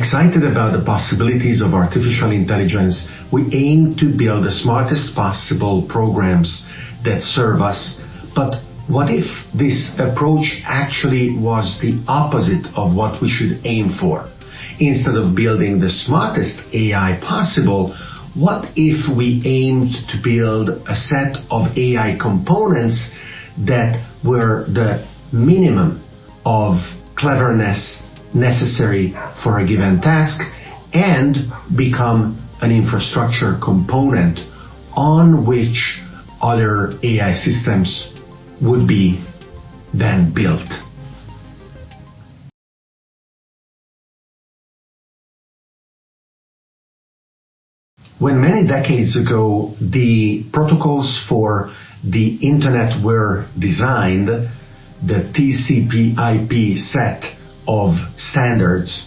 Excited about the possibilities of artificial intelligence, we aim to build the smartest possible programs that serve us. But what if this approach actually was the opposite of what we should aim for? Instead of building the smartest AI possible, what if we aimed to build a set of AI components that were the minimum of cleverness necessary for a given task and become an infrastructure component on which other AI systems would be then built. When many decades ago the protocols for the internet were designed, the TCP IP set of standards,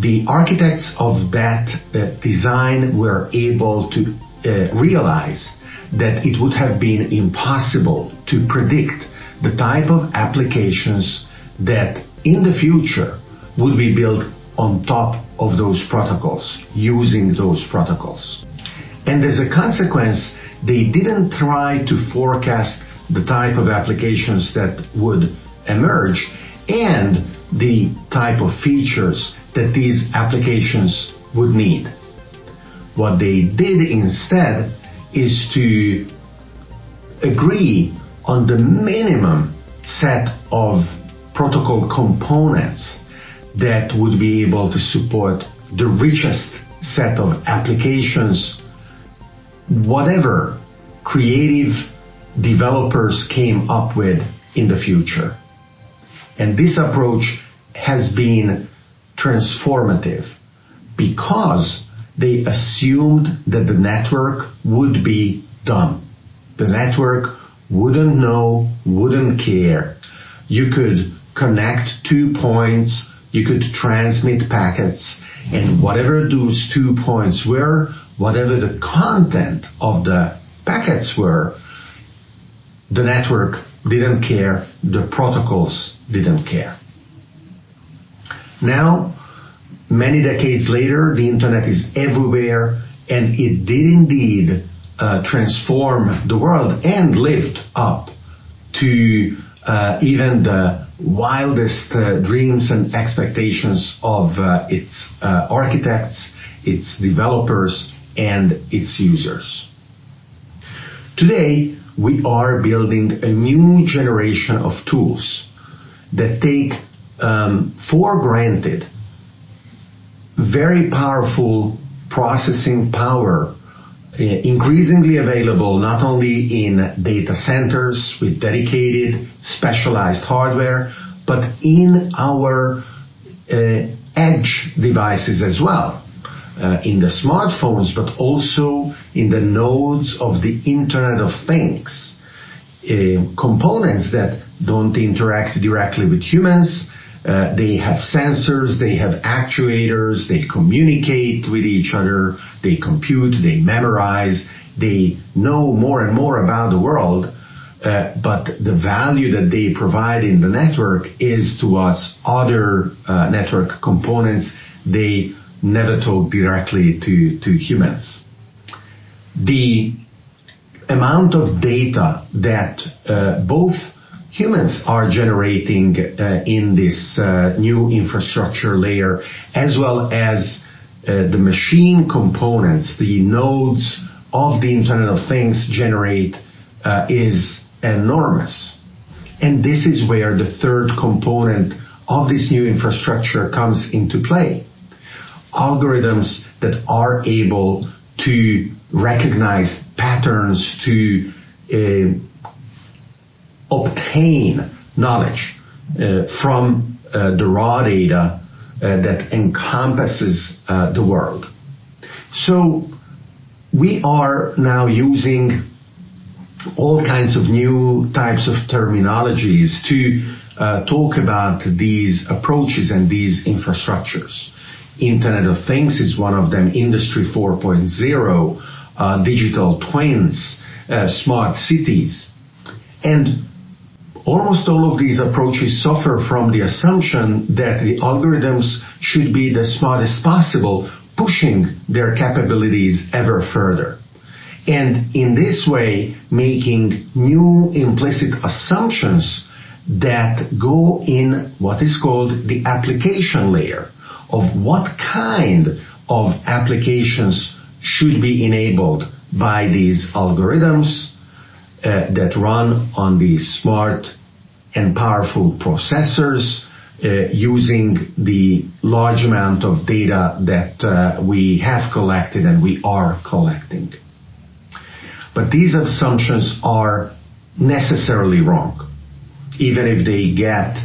the architects of that uh, design were able to uh, realize that it would have been impossible to predict the type of applications that in the future would be built on top of those protocols, using those protocols. And as a consequence, they didn't try to forecast the type of applications that would emerge and the type of features that these applications would need. What they did instead is to agree on the minimum set of protocol components that would be able to support the richest set of applications, whatever creative developers came up with in the future. And this approach has been transformative because they assumed that the network would be dumb. The network wouldn't know, wouldn't care. You could connect two points, you could transmit packets, and whatever those two points were, whatever the content of the packets were, the network didn't care, the protocols didn't care. Now, many decades later, the internet is everywhere, and it did indeed uh, transform the world and lived up to uh, even the wildest uh, dreams and expectations of uh, its uh, architects, its developers, and its users. Today, we are building a new generation of tools that take um, for granted very powerful processing power uh, increasingly available not only in data centers with dedicated specialized hardware, but in our uh, edge devices as well. Uh, in the smartphones, but also in the nodes of the Internet of Things. Uh, components that don't interact directly with humans, uh, they have sensors, they have actuators, they communicate with each other, they compute, they memorize, they know more and more about the world. But the value that they provide in the network is towards other network components. They never talk directly to, to humans. The amount of data that uh, both humans are generating uh, in this uh, new infrastructure layer, as well as uh, the machine components, the nodes of the Internet of Things generate uh, is enormous. And this is where the third component of this new infrastructure comes into play. Algorithms that are able to recognize patterns, to uh, obtain knowledge uh, from uh, the raw data uh, that encompasses uh, the world. So we are now using all kinds of new types of terminologies to uh, talk about these approaches and these infrastructures. Internet of Things is one of them, Industry 4.0, uh, digital twins, smart cities. And almost all of these approaches suffer from the assumption that the algorithms should be the smartest possible, pushing their capabilities ever further. And in this way, making new implicit assumptions that go in what is called the application layer of what kind of applications should be enabled by these algorithms uh, that run on these smart and powerful processors uh, using the large amount of data that uh, we have collected and we are collecting. But these assumptions are necessarily wrong. Even if they get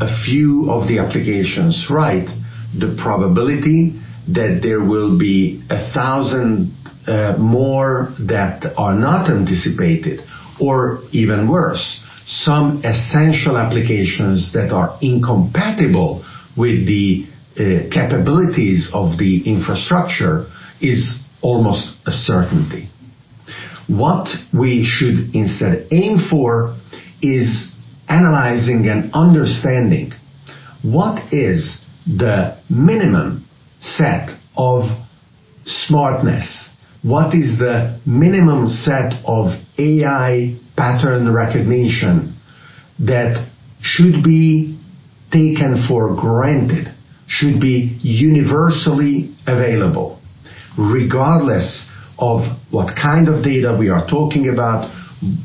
a few of the applications right, the probability that there will be a thousand uh, more that are not anticipated, or even worse, some essential applications that are incompatible with the uh, capabilities of the infrastructure is almost a certainty. What we should instead aim for is analyzing and understanding what is the minimum set of smartness what is the minimum set of AI pattern recognition that should be taken for granted, should be universally available, regardless of what kind of data we are talking about,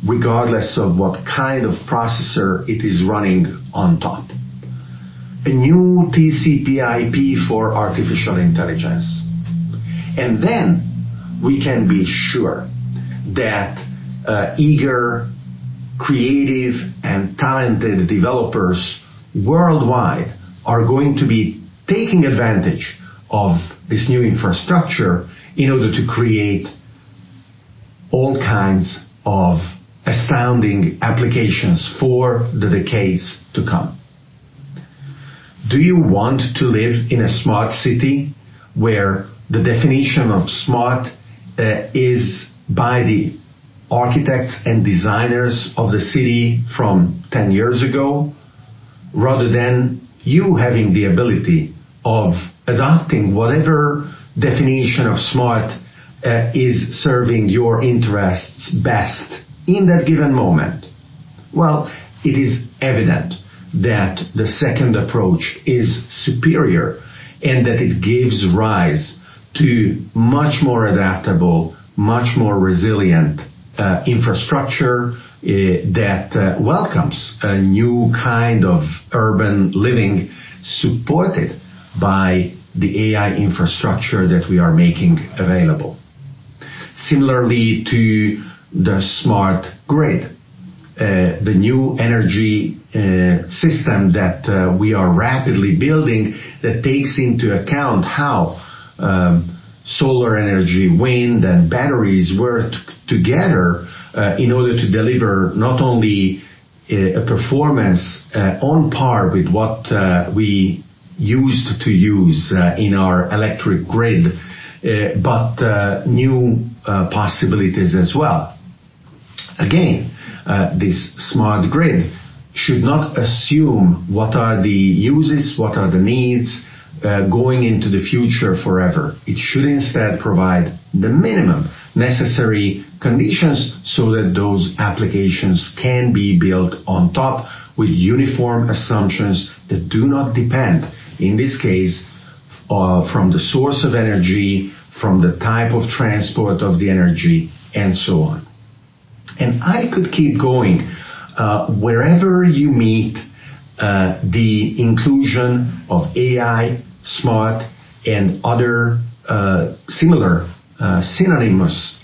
regardless of what kind of processor it is running on top. A new TCP IP for artificial intelligence. And then we can be sure that uh, eager, creative, and talented developers worldwide are going to be taking advantage of this new infrastructure in order to create all kinds of astounding applications for the decades to come. Do you want to live in a smart city where the definition of smart uh, is by the architects and designers of the city from 10 years ago, rather than you having the ability of adopting whatever definition of smart uh, is serving your interests best in that given moment? Well, it is evident that the second approach is superior and that it gives rise to much more adaptable, much more resilient uh, infrastructure uh, that uh, welcomes a new kind of urban living supported by the AI infrastructure that we are making available. Similarly to the smart grid, uh, the new energy system that uh, we are rapidly building that takes into account how um, solar energy, wind, and batteries work together uh, in order to deliver not only a, performance uh, on par with what uh, we used to use uh, in our electric grid, uh, but uh, new possibilities as well. Again, this smart grid should not assume what are the uses, what are the needs, uh, going into the future forever. It should instead provide the minimum necessary conditions so that those applications can be built on top with uniform assumptions that do not depend, in this case, uh, from the source of energy, from the type of transport of the energy, and so on. And I could keep going. Uh, wherever you meet uh, the inclusion of AI, smart, and other uh, similar synonymous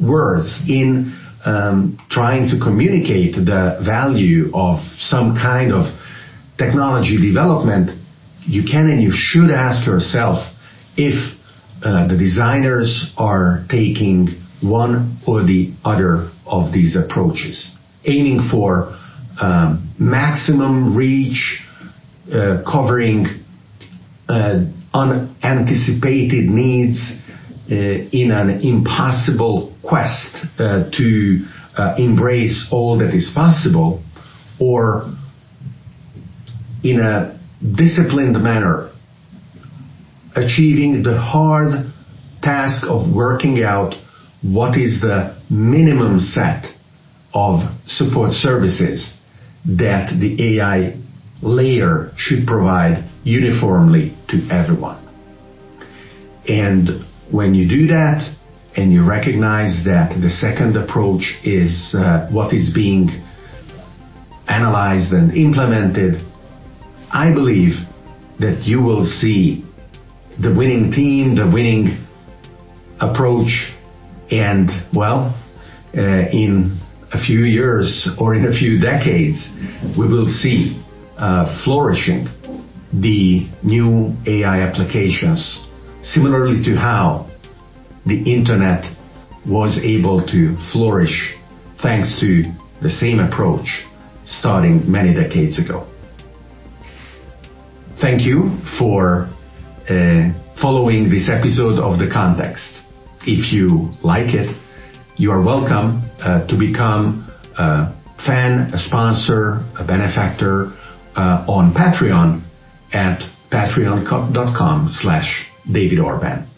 words in um, trying to communicate the value of some kind of technology development, you can and you should ask yourself if the designers are taking one or the other of these approaches, aiming for um, maximum reach, uh, covering uh, unanticipated needs uh, in an impossible quest uh, to embrace all that is possible, or in a disciplined manner, achieving the hard task of working out what is the minimum set of support services that the AI layer should provide uniformly to everyone. And when you do that and you recognize that the second approach is uh, what is being analyzed and implemented, I believe that you will see the winning team, the winning approach, and well, uh, in a few years or in a few decades, we will see uh, flourishing the new AI applications, similarly to how the internet was able to flourish thanks to the same approach starting many decades ago. Thank you for uh, following this episode of The Context. If you like it, you are welcome uh, to become a fan, a sponsor, a benefactor uh, on Patreon at patreon.com slash David Orban.